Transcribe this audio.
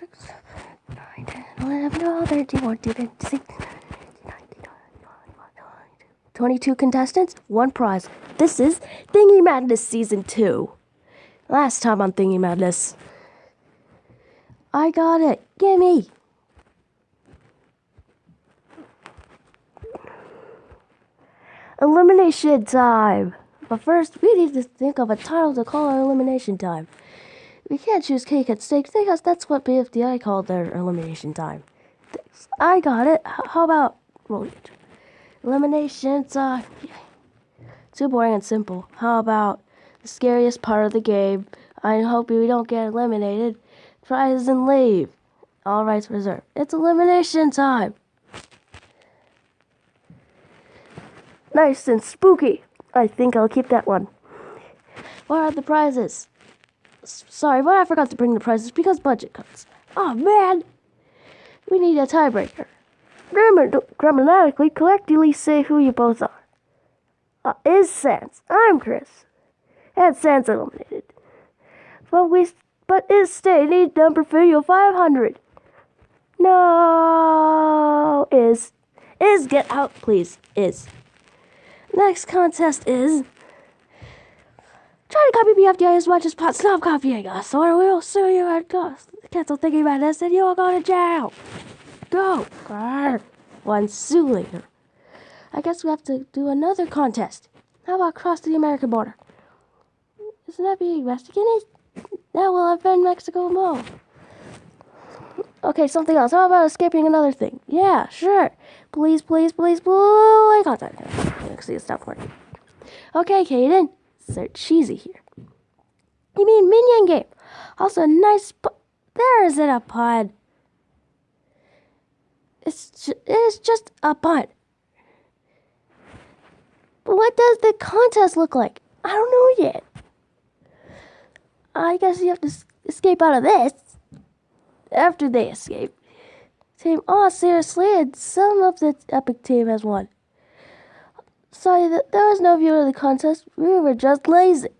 6, 9, 10, 11, 12, 13, 14, 15, 16, 22 contestants, one prize. This is Thingy Madness Season 2. Last time on Thingy Madness. I got it. Gimme. Elimination time. But first, we need to think of a title to call our elimination time. We can't choose cake at stake because that's what BFDI called their elimination time. I got it. How about well, elimination time? Too boring and simple. How about the scariest part of the game? I hope we don't get eliminated. Prize and leave. All rights reserved. It's elimination time. Nice and spooky. I think I'll keep that one. What are the prizes? Sorry, but I forgot to bring the prizes because budget cuts. Oh man! We need a tiebreaker. Grammar- grammatically, collectively say who you both are. Uh, is Sans. I'm Chris. And Sans eliminated. But we, but is stay need number video 500. No, is, is get out, please. Is. Next contest is try to copy me BFDI as much as possible. Stop copying us, or we'll sue you at cost. Cancel thinking about this, and you'll go to jail. Go. Grr. One sue later. I guess we have to do another contest. How about cross the American border? Isn't that being Mexican? That will offend Mexico more. Okay, something else. How about escaping another thing? Yeah, sure. Please, please, please, please. Contact. See, it's not working. Okay, Kaden. Start cheesy here. You mean minion game? Also, nice. There isn't a pun. It's ju- it's just a pun. But what does the contest look like? I don't know yet. I guess you have to s- escape out of this. After they escape. Team, oh seriously, and some of the epic team has won. Sorry, that there was no view of the contest. We were just lazy.